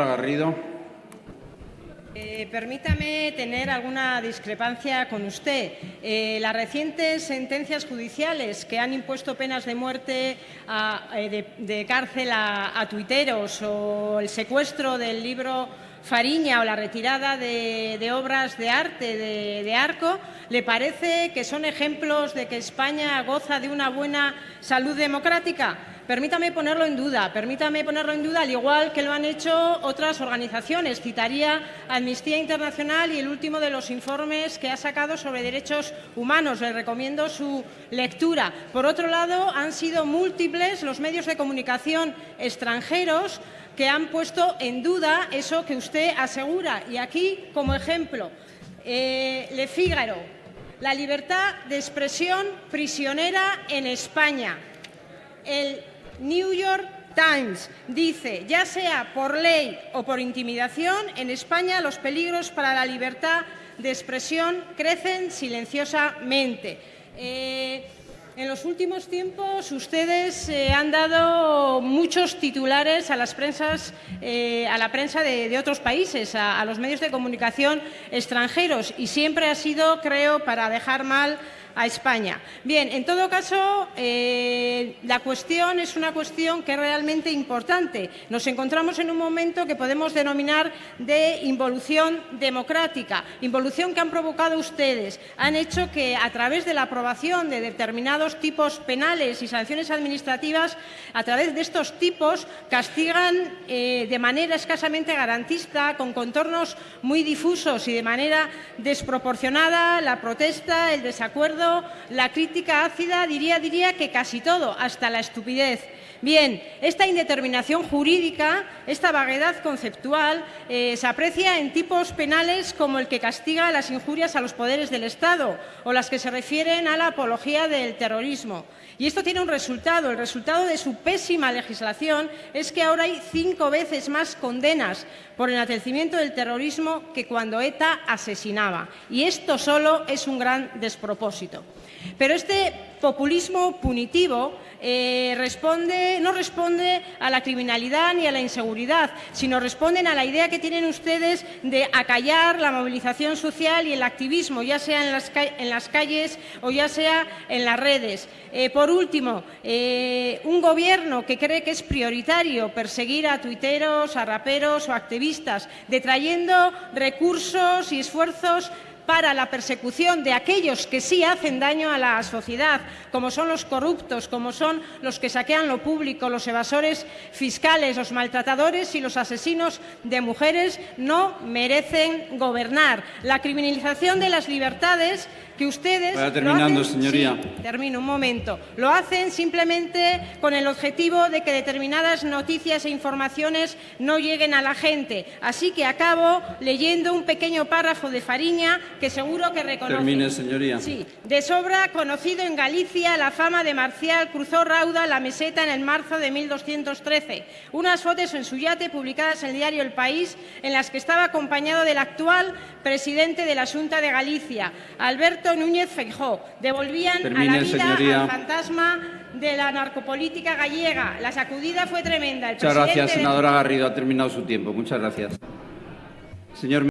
Senadora Garrido. Eh, permítame tener alguna discrepancia con usted. Eh, las recientes sentencias judiciales que han impuesto penas de muerte eh, de, cárcel a, tuiteros o el secuestro del libro Fariña o la retirada de, obras de arte de, Arco, ¿le parece que son ejemplos de que España goza de una buena salud democrática? Permítame ponerlo en duda, permítame ponerlo en duda, al igual que lo han hecho otras organizaciones. Citaría Amnistía Internacional y el último de los informes que ha sacado sobre derechos humanos. Le recomiendo su lectura. Por otro lado, han sido múltiples los medios de comunicación extranjeros que han puesto en duda eso que usted asegura. Y aquí, como ejemplo, eh, Le Figaro, la libertad de expresión prisionera en España. New York Times dice, ya sea por ley o por intimidación, en España los peligros para la libertad de expresión crecen silenciosamente. Eh, en los últimos tiempos ustedes eh, han dado muchos titulares a, las prensas, eh, a la prensa de, otros países, a, los medios de comunicación extranjeros y siempre ha sido, creo, para dejar mal a España. Bien, en todo caso, eh, la cuestión es una cuestión que es realmente importante. Nos encontramos en un momento que podemos denominar de involución democrática, involución que han provocado ustedes. Han hecho que, a través de la aprobación de determinados tipos penales y sanciones administrativas, a través de estos tipos, castigan eh, de manera escasamente garantista, con contornos muy difusos y de manera desproporcionada la protesta, el desacuerdo la crítica ácida, diría, diría que casi todo, hasta la estupidez. Bien, esta indeterminación jurídica, esta vaguedad conceptual, eh, se aprecia en tipos penales como el que castiga las injurias a los poderes del Estado o las que se refieren a la apología del terrorismo. Y esto tiene un resultado. El resultado de su pésima legislación es que ahora hay cinco veces más condenas por enaltecimiento del terrorismo que cuando ETA asesinaba. Y esto solo es un gran despropósito. Pero este populismo punitivo eh, no responde a la criminalidad ni a la inseguridad, sino responden a la idea que tienen ustedes de acallar la movilización social y el activismo, ya sea en las, calles o ya sea en las redes. Eh, por último, eh, un gobierno que cree que es prioritario perseguir a tuiteros, a raperos o activistas, detrayendo recursos y esfuerzos para la persecución de aquellos que sí hacen daño a la sociedad, como son los corruptos, como son los que saquean lo público, los evasores fiscales, los maltratadores y los asesinos de mujeres, no merecen gobernar. La criminalización de las libertades que ustedes terminando, señoría. termino un momento. Lo hacen simplemente con el objetivo de que determinadas noticias e informaciones no lleguen a la gente. Así que acabo leyendo un pequeño párrafo de Fariña que seguro que reconoce. Termine, señoría. Sí. De sobra conocido en Galicia la fama de Marcial cruzó rauda la meseta en el marzo de 1213. Unas fotos en su yate publicadas en el diario El País en las que estaba acompañado del actual presidente de la Junta de Galicia, Alberto Núñez Feijó. Devolvían a la vida al fantasma de la narcopolítica gallega. La sacudida fue tremenda. Muchas gracias, senadora Garrido. Ha terminado su tiempo. Muchas gracias. Señor